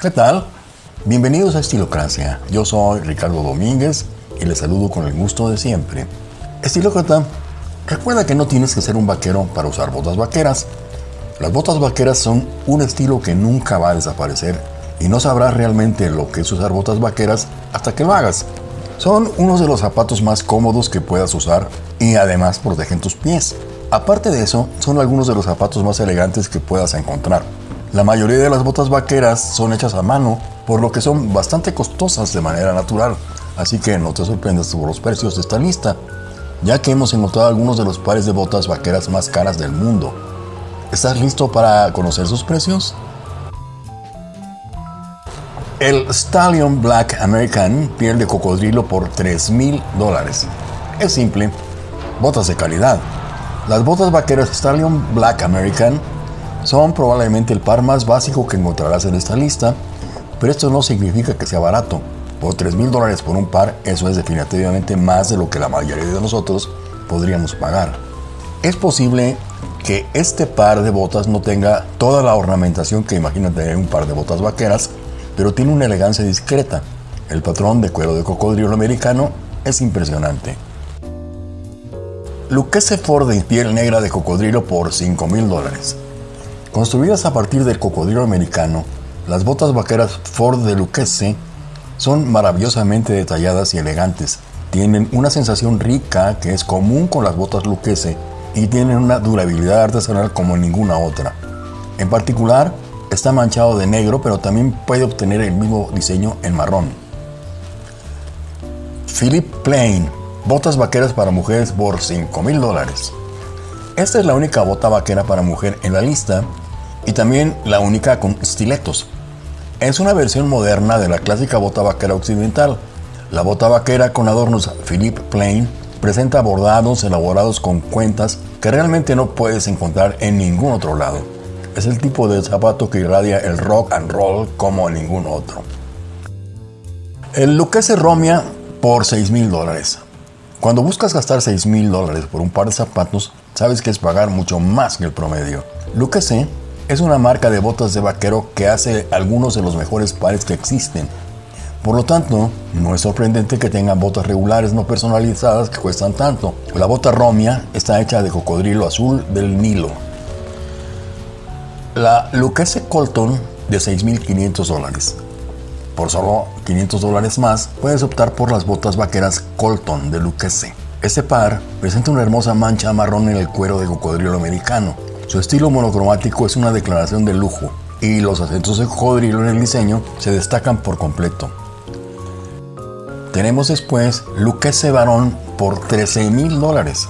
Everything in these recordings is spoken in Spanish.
¿Qué tal? Bienvenidos a Estilocracia. Yo soy Ricardo Domínguez y les saludo con el gusto de siempre. Estilócrata, recuerda que no tienes que ser un vaquero para usar botas vaqueras. Las botas vaqueras son un estilo que nunca va a desaparecer y no sabrás realmente lo que es usar botas vaqueras hasta que lo hagas. Son unos de los zapatos más cómodos que puedas usar y además protegen tus pies. Aparte de eso, son algunos de los zapatos más elegantes que puedas encontrar. La mayoría de las botas vaqueras son hechas a mano, por lo que son bastante costosas de manera natural, así que no te sorprendas por los precios de esta lista, ya que hemos encontrado algunos de los pares de botas vaqueras más caras del mundo. ¿Estás listo para conocer sus precios? El Stallion Black American piel de cocodrilo por 3 mil dólares. Es simple, botas de calidad. Las botas vaqueras Stallion Black American son probablemente el par más básico que encontrarás en esta lista, pero esto no significa que sea barato. Por 3 mil dólares por un par, eso es definitivamente más de lo que la mayoría de nosotros podríamos pagar. Es posible que este par de botas no tenga toda la ornamentación que imagina tener un par de botas vaqueras, pero tiene una elegancia discreta. El patrón de cuero de cocodrilo americano es impresionante. Lucchese Ford de piel negra de cocodrilo por 5 mil dólares. Construidas a partir del cocodrilo americano, las botas vaqueras Ford de Lucchese son maravillosamente detalladas y elegantes. Tienen una sensación rica que es común con las botas Lucchese y tienen una durabilidad artesanal como ninguna otra. En particular, Está manchado de negro, pero también puede obtener el mismo diseño en marrón. Philip Plain, botas vaqueras para mujeres por 5 mil dólares. Esta es la única bota vaquera para mujer en la lista y también la única con estiletos. Es una versión moderna de la clásica bota vaquera occidental. La bota vaquera con adornos Philip Plain presenta bordados elaborados con cuentas que realmente no puedes encontrar en ningún otro lado. Es el tipo de zapato que irradia el rock and roll como ningún otro. El Lucchese Romia por 6 mil dólares. Cuando buscas gastar 6 mil dólares por un par de zapatos, sabes que es pagar mucho más que el promedio. Lucchese es una marca de botas de vaquero que hace algunos de los mejores pares que existen. Por lo tanto, no es sorprendente que tengan botas regulares no personalizadas que cuestan tanto. La bota Romia está hecha de cocodrilo azul del Nilo la Lucchese Colton de 6.500 dólares. Por solo 500 dólares más, puedes optar por las botas vaqueras Colton de Lucchese. Este par presenta una hermosa mancha marrón en el cuero de cocodrilo americano. Su estilo monocromático es una declaración de lujo y los acentos de cocodrilo en el diseño se destacan por completo. Tenemos después Lucchese Barón por 13 mil dólares.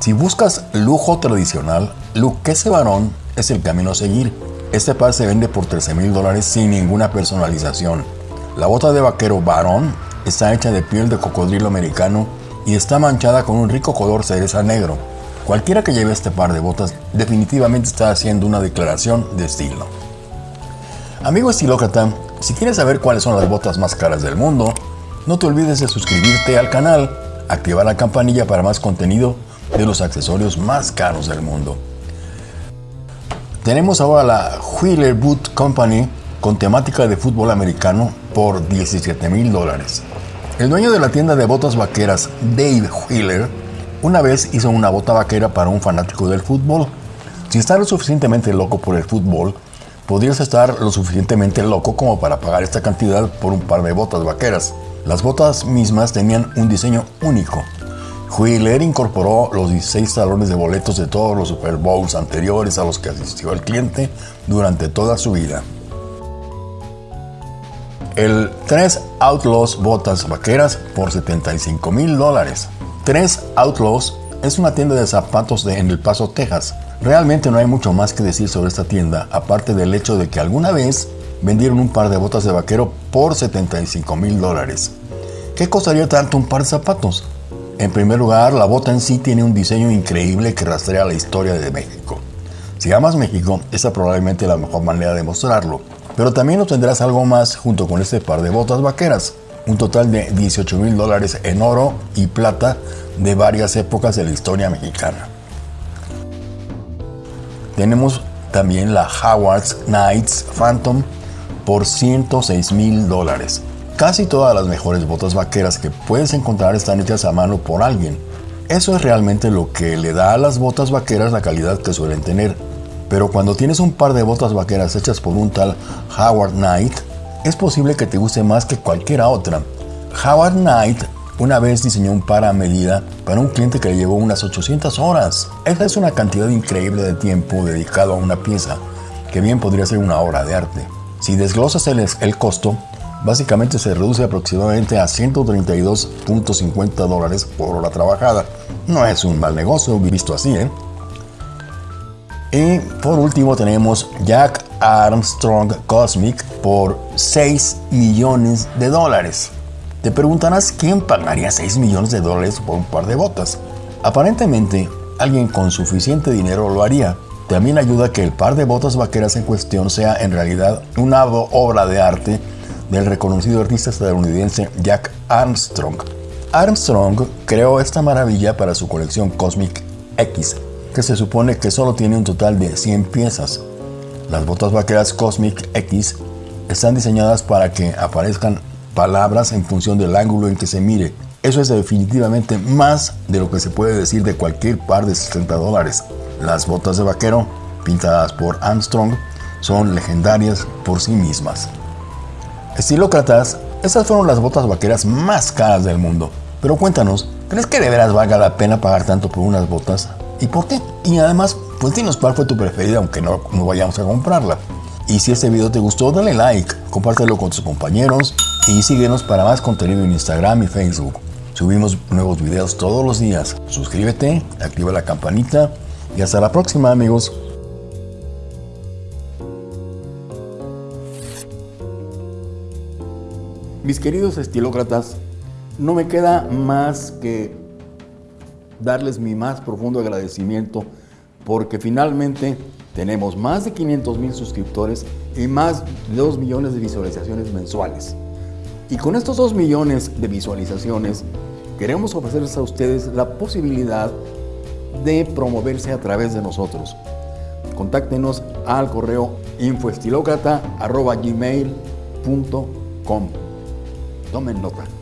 Si buscas lujo tradicional, Lucchese Barón es el camino a seguir. Este par se vende por 13 mil dólares sin ninguna personalización. La bota de vaquero varón está hecha de piel de cocodrilo americano y está manchada con un rico color cereza negro. Cualquiera que lleve este par de botas definitivamente está haciendo una declaración de estilo. Amigo estilócrata, si quieres saber cuáles son las botas más caras del mundo, no te olvides de suscribirte al canal, activar la campanilla para más contenido de los accesorios más caros del mundo. Tenemos ahora la Wheeler Boot Company con temática de fútbol americano por 17 mil dólares. El dueño de la tienda de botas vaqueras, Dave Wheeler, una vez hizo una bota vaquera para un fanático del fútbol. Si estás lo suficientemente loco por el fútbol, podrías estar lo suficientemente loco como para pagar esta cantidad por un par de botas vaqueras. Las botas mismas tenían un diseño único, Wheeler incorporó los 16 talones de boletos de todos los Super Bowls anteriores a los que asistió el cliente durante toda su vida. El 3 Outlaws Botas Vaqueras por 75 mil dólares. 3 Outlaws es una tienda de zapatos de en El Paso, Texas. Realmente no hay mucho más que decir sobre esta tienda, aparte del hecho de que alguna vez vendieron un par de botas de vaquero por 75 mil dólares. ¿Qué costaría tanto un par de zapatos? En primer lugar, la bota en sí tiene un diseño increíble que rastrea la historia de México. Si amas México, esta es probablemente la mejor manera de mostrarlo. Pero también obtendrás algo más junto con este par de botas vaqueras. Un total de 18 mil dólares en oro y plata de varias épocas de la historia mexicana. Tenemos también la Howard's Knights Phantom por 106 mil dólares. Casi todas las mejores botas vaqueras que puedes encontrar están hechas a mano por alguien. Eso es realmente lo que le da a las botas vaqueras la calidad que suelen tener. Pero cuando tienes un par de botas vaqueras hechas por un tal Howard Knight, es posible que te guste más que cualquiera otra. Howard Knight una vez diseñó un par a medida para un cliente que le llevó unas 800 horas. Esa es una cantidad increíble de tiempo dedicado a una pieza, que bien podría ser una obra de arte. Si desglosas el, el costo, básicamente se reduce aproximadamente a 132.50 dólares por hora trabajada. No es un mal negocio visto así, ¿eh? Y por último tenemos Jack Armstrong Cosmic por 6 millones de dólares. Te preguntarás quién pagaría 6 millones de dólares por un par de botas. Aparentemente, alguien con suficiente dinero lo haría. También ayuda que el par de botas vaqueras en cuestión sea en realidad una obra de arte del reconocido artista estadounidense Jack Armstrong. Armstrong creó esta maravilla para su colección Cosmic X, que se supone que solo tiene un total de 100 piezas. Las botas vaqueras Cosmic X están diseñadas para que aparezcan palabras en función del ángulo en que se mire. Eso es definitivamente más de lo que se puede decir de cualquier par de 60 dólares. Las botas de vaquero, pintadas por Armstrong, son legendarias por sí mismas. Estilócratas, estas fueron las botas vaqueras más caras del mundo. Pero cuéntanos, ¿crees que de veras valga la pena pagar tanto por unas botas? ¿Y por qué? Y además, pues dinos cuál fue tu preferida, aunque no, no vayamos a comprarla. Y si este video te gustó, dale like, compártelo con tus compañeros y síguenos para más contenido en Instagram y Facebook. Subimos nuevos videos todos los días. Suscríbete, activa la campanita y hasta la próxima amigos. Mis queridos estilócratas, no me queda más que darles mi más profundo agradecimiento porque finalmente tenemos más de 500 mil suscriptores y más de 2 millones de visualizaciones mensuales. Y con estos 2 millones de visualizaciones, queremos ofrecerles a ustedes la posibilidad de promoverse a través de nosotros. Contáctenos al correo infoestilocrata.gmail.com Tomen nota.